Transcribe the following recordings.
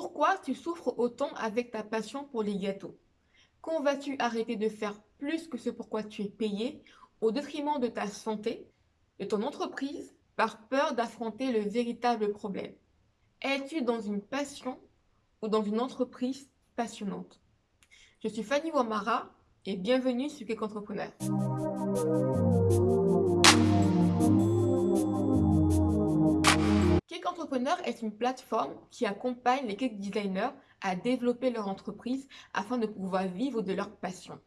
Pourquoi tu souffres autant avec ta passion pour les gâteaux? Quand vas-tu arrêter de faire plus que ce pourquoi tu es payé au détriment de ta santé, de ton entreprise, par peur d'affronter le véritable problème? Es-tu dans une passion ou dans une entreprise passionnante? Je suis Fanny Wamara et bienvenue sur Cake Entrepreneur. Cake Entrepreneur est une plateforme qui accompagne les cake designers à développer leur entreprise afin de pouvoir vivre de leur passion.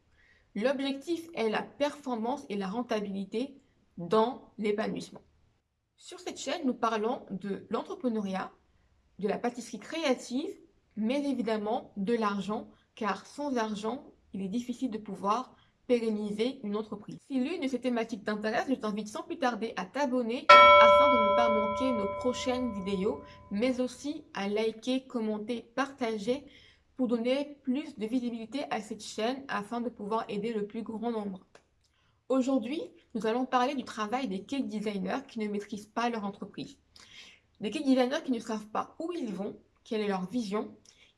L'objectif est la performance et la rentabilité dans l'épanouissement. Sur cette chaîne, nous parlons de l'entrepreneuriat, de la pâtisserie créative, mais évidemment de l'argent, car sans argent, il est difficile de pouvoir pérenniser une entreprise. Si l'une de ces thématiques t'intéresse, je t'invite sans plus tarder à t'abonner afin de ne pas manquer nos prochaines vidéos, mais aussi à liker, commenter, partager pour donner plus de visibilité à cette chaîne afin de pouvoir aider le plus grand nombre. Aujourd'hui, nous allons parler du travail des cake designers qui ne maîtrisent pas leur entreprise. Des cake designers qui ne savent pas où ils vont, quelle est leur vision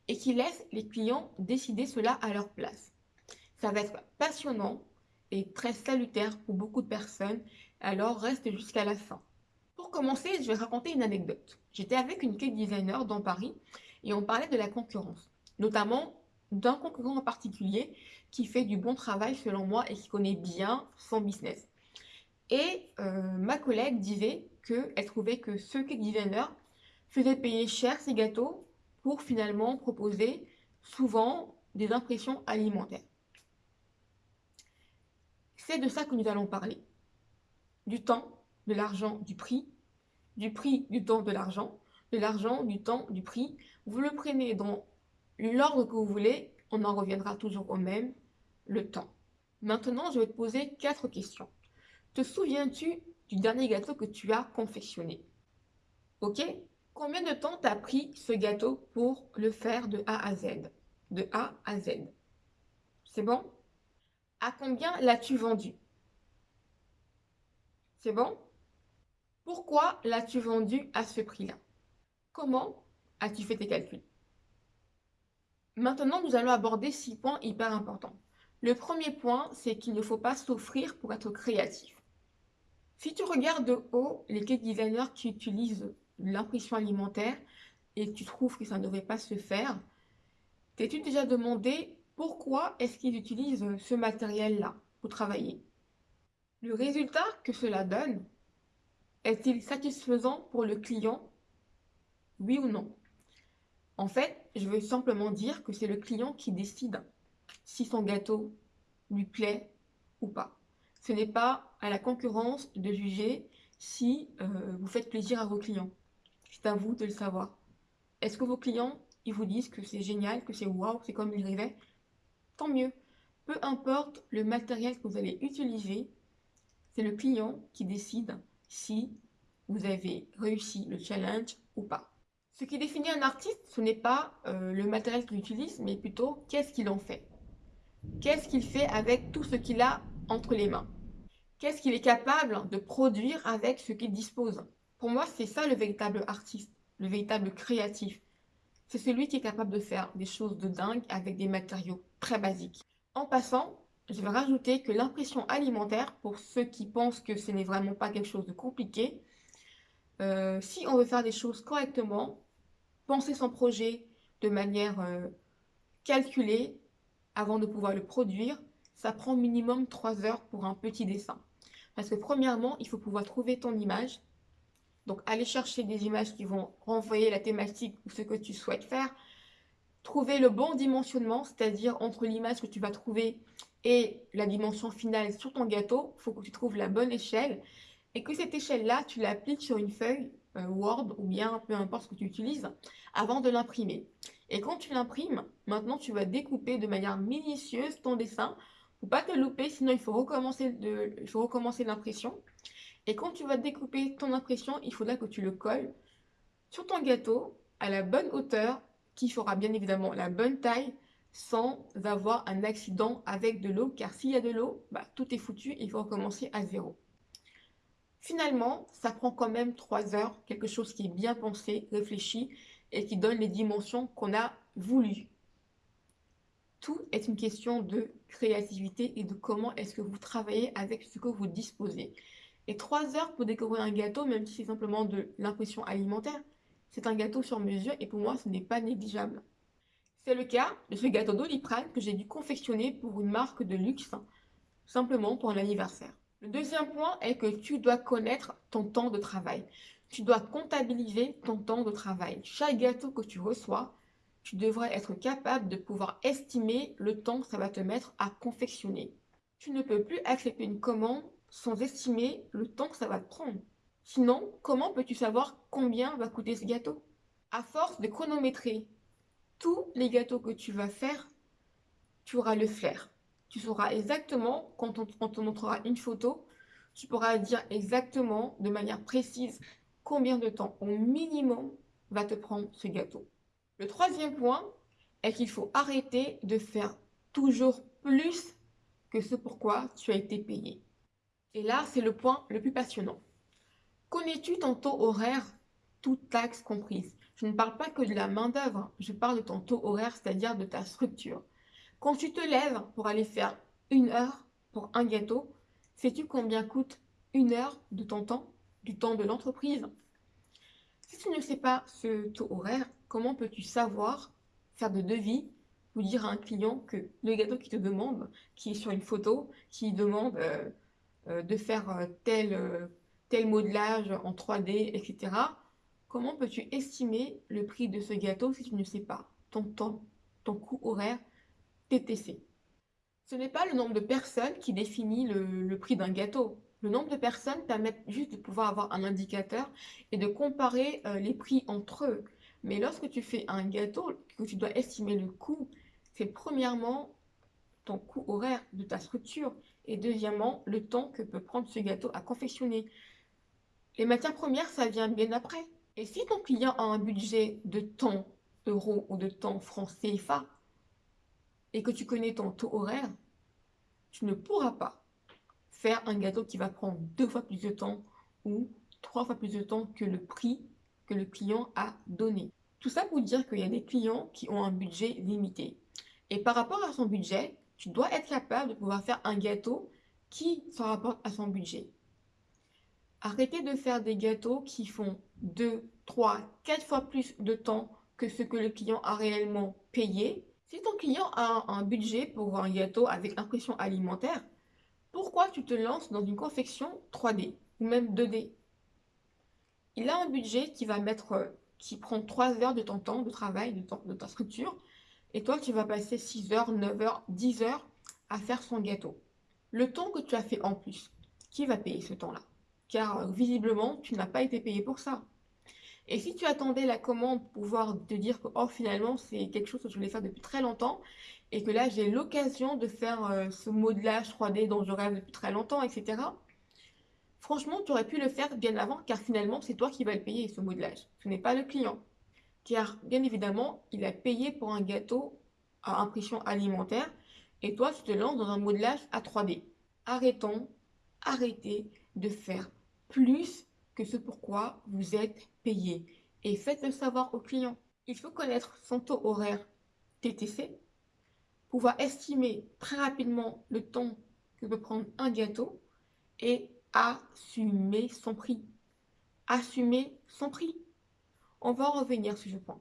et qui laissent les clients décider cela à leur place. Ça va être passionnant et très salutaire pour beaucoup de personnes, alors reste jusqu'à la fin. Pour commencer, je vais raconter une anecdote. J'étais avec une cake designer dans Paris et on parlait de la concurrence, notamment d'un concurrent en particulier qui fait du bon travail selon moi et qui connaît bien son business. Et euh, ma collègue disait qu'elle trouvait que ce cake designer faisait payer cher ses gâteaux pour finalement proposer souvent des impressions alimentaires. C'est de ça que nous allons parler. Du temps, de l'argent, du prix, du prix, du temps, de l'argent, de l'argent, du temps, du prix. Vous le prenez dans l'ordre que vous voulez, on en reviendra toujours au même, le temps. Maintenant, je vais te poser quatre questions. Te souviens-tu du dernier gâteau que tu as confectionné? Ok? Combien de temps t'as pris ce gâteau pour le faire de A à Z? De A à Z. C'est bon? À combien l'as-tu vendu? C'est bon? Pourquoi l'as-tu vendu à ce prix-là? Comment as-tu fait tes calculs? Maintenant, nous allons aborder six points hyper importants. Le premier point, c'est qu'il ne faut pas s'offrir pour être créatif. Si tu regardes de haut les cake designers qui utilisent l'impression alimentaire et tu trouves que ça ne devrait pas se faire, t'es-tu déjà demandé pourquoi est-ce qu'ils utilisent ce matériel-là pour travailler? Le résultat que cela donne est-il satisfaisant pour le client? Oui ou non? En fait, je veux simplement dire que c'est le client qui décide si son gâteau lui plaît ou pas. Ce n'est pas à la concurrence de juger si euh, vous faites plaisir à vos clients. C'est à vous de le savoir. Est-ce que vos clients, ils vous disent que c'est génial, que c'est waouh, c'est comme ils rêvaient? Tant mieux. Peu importe le matériel que vous allez utiliser, c'est le client qui décide si vous avez réussi le challenge ou pas. Ce qui définit un artiste, ce n'est pas euh, le matériel qu'il utilise, mais plutôt qu'est-ce qu'il en fait. Qu'est-ce qu'il fait avec tout ce qu'il a entre les mains? Qu'est-ce qu'il est capable de produire avec ce qu'il dispose? Pour moi, c'est ça le véritable artiste, le véritable créatif. C'est celui qui est capable de faire des choses de dingue avec des matériaux très basiques. En passant, je vais rajouter que l'impression alimentaire, pour ceux qui pensent que ce n'est vraiment pas quelque chose de compliqué, euh, si on veut faire des choses correctement, penser son projet de manière euh, calculée avant de pouvoir le produire, ça prend minimum 3 heures pour un petit dessin. Parce que premièrement, il faut pouvoir trouver ton image, donc, aller chercher des images qui vont renvoyer la thématique ou ce que tu souhaites faire. Trouver le bon dimensionnement, c'est-à-dire entre l'image que tu vas trouver et la dimension finale sur ton gâteau, il faut que tu trouves la bonne échelle et que cette échelle-là, tu l'appliques sur une feuille euh, Word ou bien peu importe ce que tu utilises avant de l'imprimer. Et quand tu l'imprimes, maintenant tu vas découper de manière minutieuse ton dessin pour pas te louper, sinon il faut recommencer l'impression. Et quand tu vas découper ton impression, il faudra que tu le colles sur ton gâteau à la bonne hauteur qui fera bien évidemment la bonne taille sans avoir un accident avec de l'eau car s'il y a de l'eau, bah, tout est foutu, il faut recommencer à zéro. Finalement, ça prend quand même 3 heures, quelque chose qui est bien pensé, réfléchi et qui donne les dimensions qu'on a voulu. Tout est une question de créativité et de comment est-ce que vous travaillez avec ce que vous disposez. Et trois heures pour découvrir un gâteau, même si c'est simplement de l'impression alimentaire, c'est un gâteau sur mesure et pour moi, ce n'est pas négligeable. C'est le cas de ce gâteau d'Oliprane que j'ai dû confectionner pour une marque de luxe, simplement pour un anniversaire. Le deuxième point est que tu dois connaître ton temps de travail. Tu dois comptabiliser ton temps de travail. Chaque gâteau que tu reçois, tu devrais être capable de pouvoir estimer le temps que ça va te mettre à confectionner. Tu ne peux plus accepter une commande sans estimer le temps que ça va te prendre. Sinon, comment peux-tu savoir combien va coûter ce gâteau? À force de chronométrer tous les gâteaux que tu vas faire, tu auras le flair. Tu sauras exactement, quand on, te montrera une photo, tu pourras dire exactement, de manière précise, combien de temps au minimum va te prendre ce gâteau. Le troisième point est qu'il faut arrêter de faire toujours plus que ce pourquoi tu as été payé. Et là, c'est le point le plus passionnant. Connais-tu ton taux horaire, toute taxe comprise? Je ne parle pas que de la main-d'œuvre, je parle de ton taux horaire, c'est-à-dire de ta structure. Quand tu te lèves pour aller faire une heure pour un gâteau, sais-tu combien coûte une heure de ton temps, du temps de l'entreprise? Si tu ne sais pas ce taux horaire, comment peux-tu savoir faire de devis ou dire à un client que le gâteau qui te demande, qui est sur une photo, qui demande euh, euh, de faire euh, tel, tel modelage en 3D, etc. Comment peux-tu estimer le prix de ce gâteau si tu ne sais pas ton temps, ton coût horaire TTC. Ce n'est pas le nombre de personnes qui définit le, prix d'un gâteau. Le nombre de personnes permet juste de pouvoir avoir un indicateur et de comparer euh, les prix entre eux. Mais lorsque tu fais un gâteau, que tu dois estimer le coût, c'est premièrement ton coût horaire de ta structure et deuxièmement le temps que peut prendre ce gâteau à confectionner. Les matières premières, ça vient bien après. Et si ton client a un budget de temps euros ou de temps francs CFA, et que tu connais ton taux horaire, tu ne pourras pas faire un gâteau qui va prendre deux fois plus de temps ou trois fois plus de temps que le prix que le client a donné. Tout ça pour dire qu'il y a des clients qui ont un budget limité. Et par rapport à son budget, tu dois être capable de pouvoir faire un gâteau qui se rapporte à son budget. Arrêtez de faire des gâteaux qui font 2, 3, 4 fois plus de temps que ce que le client a réellement payé. Si ton client a un budget pour un gâteau avec impression alimentaire, pourquoi tu te lances dans une confection 3D ou même 2D Il a un budget qui va mettre, qui prend 3 heures de ton temps de travail, de, de ta structure, et toi tu vas passer 6 heures, 9 heures, 10 heures à faire son gâteau. Le temps que tu as fait en plus, qui va payer ce temps-là? Car euh, visiblement, tu n'as pas été payé pour ça. Et si tu attendais la commande pour pouvoir te dire que oh, finalement c'est quelque chose que je voulais faire depuis très longtemps et que là j'ai l'occasion de faire euh, ce modelage 3D dont je rêve depuis très longtemps, etc. Franchement, tu aurais pu le faire bien avant car finalement c'est toi qui vas le payer ce modelage. Ce n'est pas le client. Car bien évidemment, il a payé pour un gâteau à impression alimentaire et toi tu te lances dans un modelage à 3D. Arrêtons, arrêtez de faire plus que ce pourquoi vous êtes payé et faites-le savoir au client. Il faut connaître son taux horaire TTC, pouvoir estimer très rapidement le temps que peut prendre un gâteau et assumer son prix. Assumer son prix. On va en revenir sur ce point.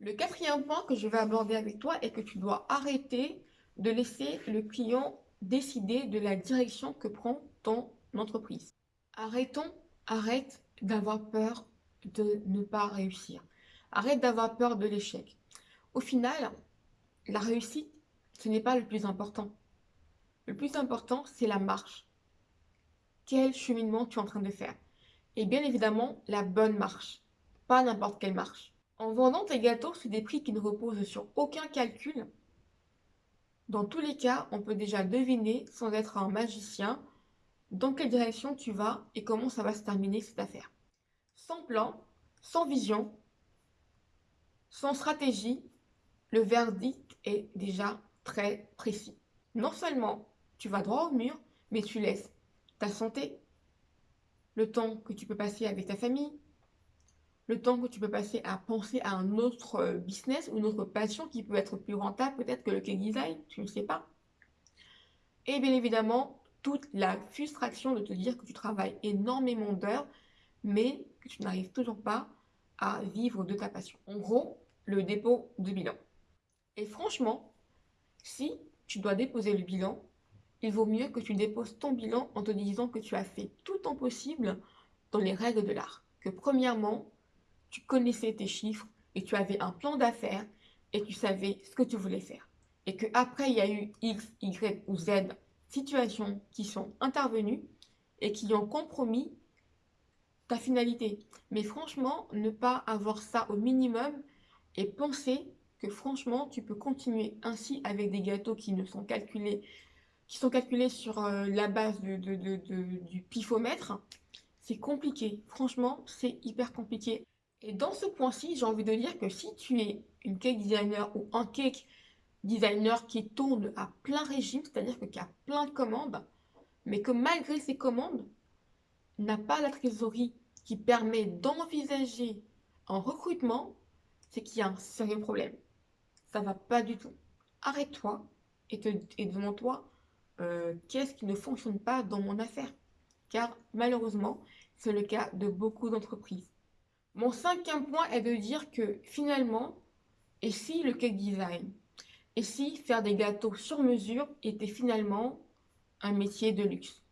Le quatrième point que je vais aborder avec toi est que tu dois arrêter de laisser le client décider de la direction que prend ton entreprise. Arrêtons Arrête d'avoir peur de ne pas réussir. Arrête d'avoir peur de l'échec. Au final, la réussite, ce n'est pas le plus important. Le plus important, c'est la marche. Quel cheminement tu es en train de faire? Et bien évidemment, la bonne marche. Pas n'importe quelle marche. En vendant tes gâteaux sur des prix qui ne reposent sur aucun calcul, dans tous les cas, on peut déjà deviner, sans être un magicien, dans quelle direction tu vas et comment ça va se terminer cette affaire. Sans plan, sans vision, sans stratégie, le verdict est déjà très précis. Non seulement tu vas droit au mur, mais tu laisses ta santé, le temps que tu peux passer avec ta famille, le temps que tu peux passer à penser à un autre euh, business ou une autre passion qui peut être plus rentable peut-être que le cake design, tu ne sais pas. Et bien évidemment, toute la frustration de te dire que tu travailles énormément d'heures, mais que tu n'arrives toujours pas à vivre de ta passion. En gros, le dépôt de bilan. Et franchement, si tu dois déposer le bilan, il vaut mieux que tu déposes ton bilan en te disant que tu as fait tout ton possible dans les règles de l'art. Que premièrement, tu connaissais tes chiffres et tu avais un plan d'affaires et tu savais ce que tu voulais faire. Et que après il y a eu X, Y ou Z situations qui sont intervenues et qui ont compromis ta finalité. Mais franchement, ne pas avoir ça au minimum et penser que franchement, tu peux continuer ainsi avec des gâteaux qui ne sont calculés, qui sont calculés sur euh, la base du pifomètre, c'est compliqué. Franchement, c'est hyper compliqué. Et dans ce point-ci, j'ai envie de dire que si tu es une cake designer ou un cake designer qui tourne à plein régime, c'est-à-dire que qui a plein de commandes, mais que malgré ces commandes, n'a pas la trésorerie qui permet d'envisager un recrutement, c'est qu'il y a un sérieux problème. Ça va pas du tout. Arrête-toi et, te, et demande-toi euh, qu'est-ce qui ne fonctionne pas dans mon affaire? Car malheureusement, c'est le cas de beaucoup d'entreprises. Mon cinquième point est de dire que finalement, et si le cake design, et si faire des gâteaux sur mesure était finalement un métier de luxe?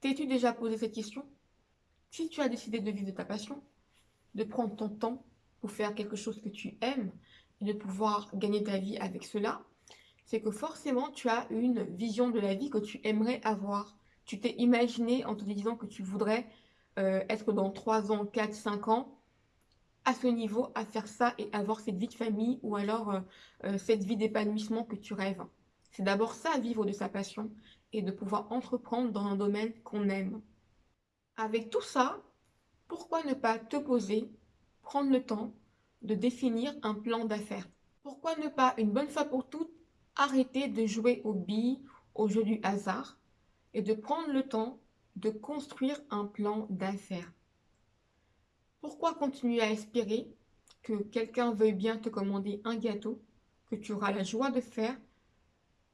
T'es-tu déjà posé cette question? Si tu as décidé de vivre de ta passion, de prendre ton temps pour faire quelque chose que tu aimes et de pouvoir gagner ta vie avec cela, c'est que forcément tu as une vision de la vie que tu aimerais avoir. Tu t'es imaginé en te disant que tu voudrais euh, être dans 3 ans, 4, 5 ans à ce niveau, à faire ça et avoir cette vie de famille ou alors euh, euh, cette vie d'épanouissement que tu rêves. C'est d'abord ça, vivre de sa passion et de pouvoir entreprendre dans un domaine qu'on aime. Avec tout ça, pourquoi ne pas te poser, prendre le temps de définir un plan d'affaires? Pourquoi ne pas, une bonne fois pour toutes, arrêter de jouer aux billes, au jeu du hasard et de prendre le temps de construire un plan d'affaires? Pourquoi continuer à espérer que quelqu'un veuille bien te commander un gâteau que tu auras la joie de faire,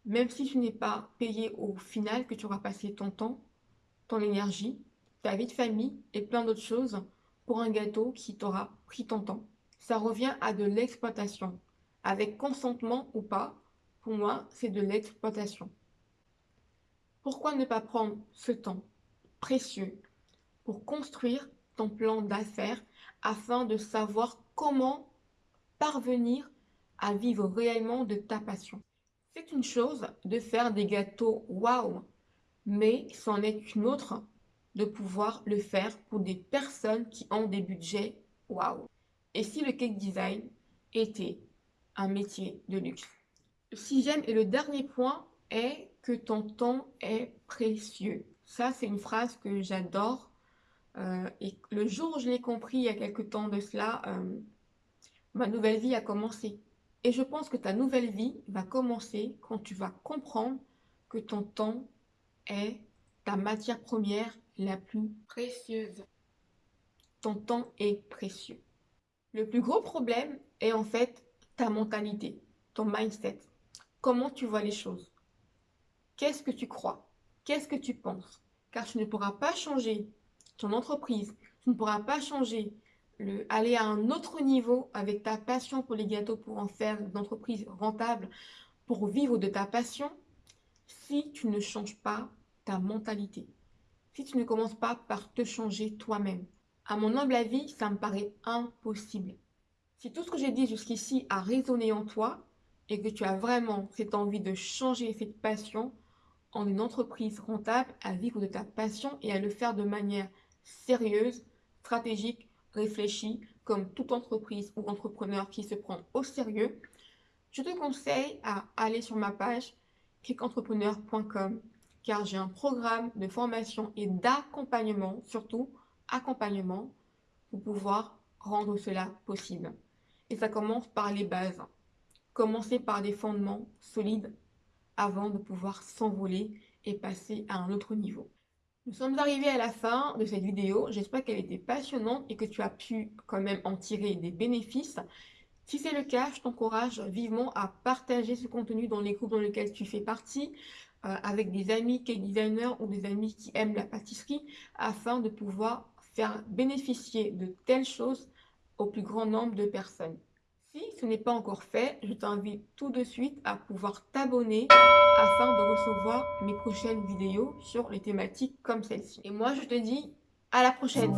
même si tu n'es pas payé au final, que tu auras passé ton temps, ton énergie, ta vie de famille et plein d'autres choses pour un gâteau qui t'aura pris ton temps? Ça revient à de l'exploitation. Avec consentement ou pas, pour moi, c'est de l'exploitation. Pourquoi ne pas prendre ce temps précieux pour construire ton plan d'affaires afin de savoir comment parvenir à vivre réellement de ta passion. C'est une chose de faire des gâteaux waouh, mais c'en est une autre de pouvoir le faire pour des personnes qui ont des budgets waouh. Et si le cake design était un métier de luxe? Sixième et le dernier point est que ton temps est précieux. Ça, c'est une phrase que j'adore. Euh, et le jour où je l'ai compris, il y a quelque temps de cela, euh, ma nouvelle vie a commencé. Et je pense que ta nouvelle vie va commencer quand tu vas comprendre que ton temps est ta matière première la plus précieuse. Ton temps est précieux. Le plus gros problème est en fait ta mentalité, ton mindset. Comment tu vois les choses? Qu'est-ce que tu crois? Qu'est-ce que tu penses? Car tu ne pourras pas changer ton entreprise, tu ne pourras pas changer, le, aller à un autre niveau avec ta passion pour les gâteaux pour en faire une entreprise rentable, pour vivre de ta passion, si tu ne changes pas ta mentalité. Si tu ne commences pas par te changer toi-même. À mon humble avis, ça me paraît impossible. Si tout ce que j'ai dit jusqu'ici a résonné en toi et que tu as vraiment cette envie de changer cette passion, en une entreprise rentable à vivre de ta passion et à le faire de manière sérieuse, stratégique, réfléchie, comme toute entreprise ou entrepreneur qui se prend au sérieux, je te conseille à aller sur ma page kickentrepreneur.com car j'ai un programme de formation et d'accompagnement, surtout accompagnement, pour pouvoir rendre cela possible. Et ça commence par les bases. Commencer par des fondements solides avant de pouvoir s'envoler et passer à un autre niveau. Nous sommes arrivés à la fin de cette vidéo. J'espère qu'elle était passionnante et que tu as pu quand même en tirer des bénéfices. Si c'est le cas, je t'encourage vivement à partager ce contenu dans les groupes dans lesquels tu fais partie, euh, avec des amis cake designers ou des amis qui aiment la pâtisserie, afin de pouvoir faire bénéficier de telles choses au plus grand nombre de personnes. Si ce n'est pas encore fait, je t'invite tout de suite à pouvoir t'abonner afin de recevoir mes prochaines vidéos sur les thématiques comme celle-ci. Et moi, je te dis à la prochaine